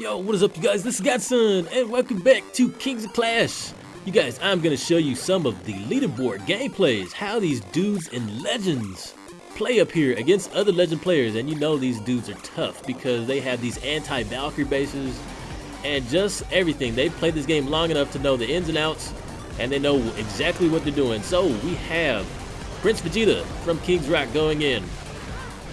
Yo, what is up you guys? This is Godson and welcome back to Kings of Clash. You guys, I'm gonna show you some of the leaderboard gameplays, how these dudes in Legends play up here against other Legend players. And you know these dudes are tough because they have these anti-Valkyrie bases and just everything. They've played this game long enough to know the ins and outs and they know exactly what they're doing. So we have Prince Vegeta from King's Rock going in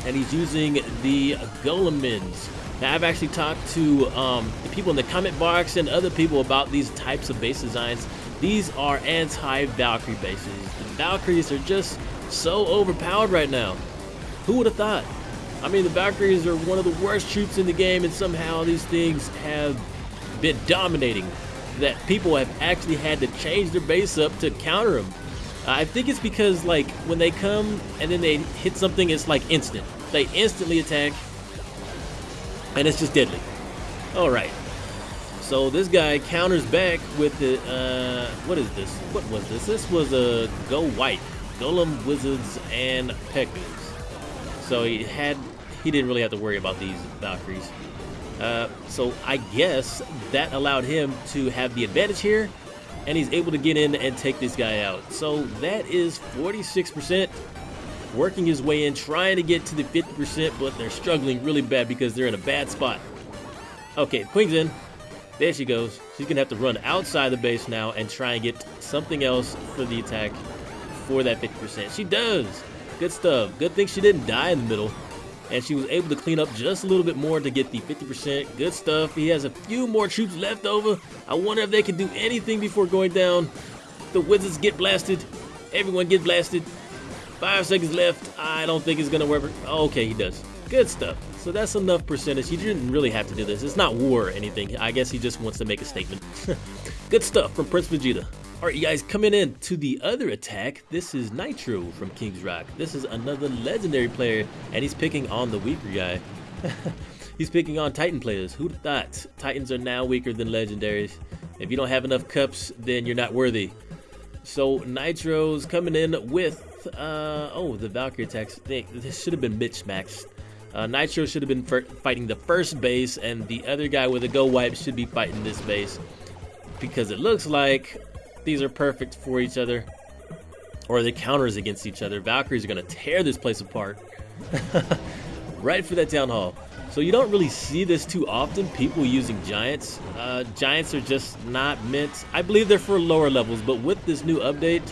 and he's using the Golemons. Now, I've actually talked to um, people in the comment box and other people about these types of base designs. These are anti-Valkyrie bases. The Valkyries are just so overpowered right now. Who would have thought? I mean, the Valkyries are one of the worst troops in the game, and somehow these things have been dominating. That people have actually had to change their base up to counter them. I think it's because, like, when they come and then they hit something, it's like instant. They instantly attack, and it's just deadly. All right. So this guy counters back with the, uh, what is this? What was this? This was a Go Wipe, Golem Wizards and Pekkas. So he had, he didn't really have to worry about these Valkyries. Uh, so I guess that allowed him to have the advantage here, and he's able to get in and take this guy out. So that is 46% working his way in, trying to get to the 50%, but they're struggling really bad because they're in a bad spot. Okay, Queen's in. There she goes. She's going to have to run outside the base now and try and get something else for the attack for that 50%. She does. Good stuff. Good thing she didn't die in the middle. And she was able to clean up just a little bit more to get the 50%. Good stuff. He has a few more troops left over. I wonder if they can do anything before going down. The Wizards get blasted. Everyone get blasted. Five seconds left. I don't think it's going to work. Okay, he does. Good stuff. So that's enough percentage. He didn't really have to do this. It's not war or anything. I guess he just wants to make a statement. Good stuff from Prince Vegeta. Alright, you guys, coming in to the other attack, this is Nitro from King's Rock. This is another legendary player, and he's picking on the weaker guy. he's picking on Titan players. Who'd thought? Titans are now weaker than legendaries. If you don't have enough cups, then you're not worthy. So Nitro's coming in with, uh, oh, the Valkyrie attacks. This should have been mismatched. Uh, Nitro should have been fighting the first base, and the other guy with a go wipe should be fighting this base. Because it looks like these are perfect for each other. Or the counters against each other. Valkyries are going to tear this place apart. right for that town hall. So you don't really see this too often, people using giants. Uh, giants are just not meant, I believe they're for lower levels, but with this new update,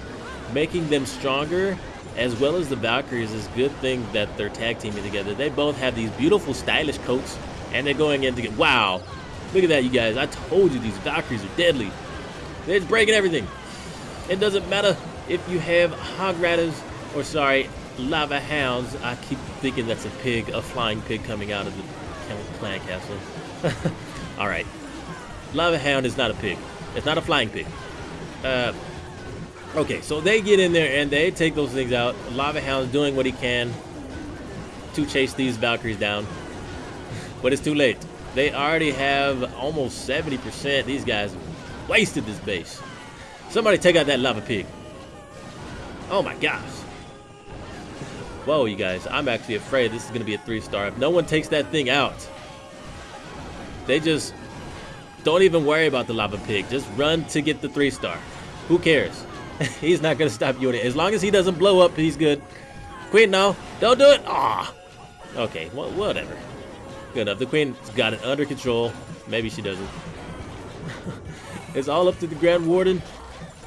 making them stronger, as well as the Valkyries, is a good thing that they're tag teaming together. They both have these beautiful stylish coats, and they're going in to get, wow, look at that you guys, I told you these Valkyries are deadly. They're breaking everything. It doesn't matter if you have Hog Riders, or sorry, lava hounds. I keep thinking that's a pig, a flying pig coming out of the clan castle. All right. Lava hound is not a pig. It's not a flying pig. Uh, okay, so they get in there and they take those things out. Lava hound's doing what he can to chase these Valkyries down. but it's too late. They already have almost 70%. These guys wasted this base. Somebody take out that lava pig. Oh my gosh. Whoa, you guys. I'm actually afraid this is going to be a three-star. If no one takes that thing out, they just don't even worry about the lava pig. Just run to get the three-star. Who cares? he's not to stop you. As long as he doesn't blow up, he's good. Queen, no. Don't do it. Ah. Okay, well, whatever. Good enough. The queen's got it under control. Maybe she doesn't. it's all up to the Grand Warden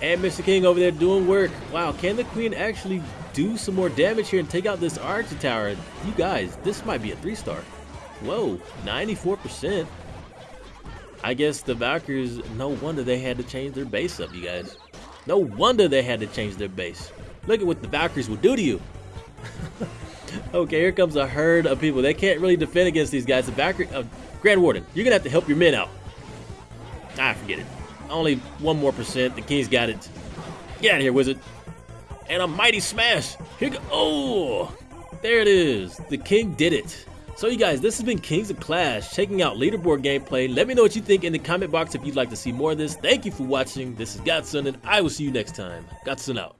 and Mr. King over there doing work. Wow, can the queen actually do some more damage here and take out this Archer Tower. You guys, this might be a three-star. Whoa, 94%. I guess the Valkyries, no wonder they had to change their base up, you guys. No wonder they had to change their base. Look at what the Valkyries will do to you. okay, here comes a herd of people. They can't really defend against these guys. The Valkyrie, uh, Grand Warden, you're going to have to help your men out. Ah, forget it. Only one more percent. The King's got it. Get out of here, wizard and a mighty smash. Here go. Oh, there it is. The king did it. So you guys, this has been Kings of Clash, checking out leaderboard gameplay. Let me know what you think in the comment box if you'd like to see more of this. Thank you for watching. This is Godson, and I will see you next time. Godson out.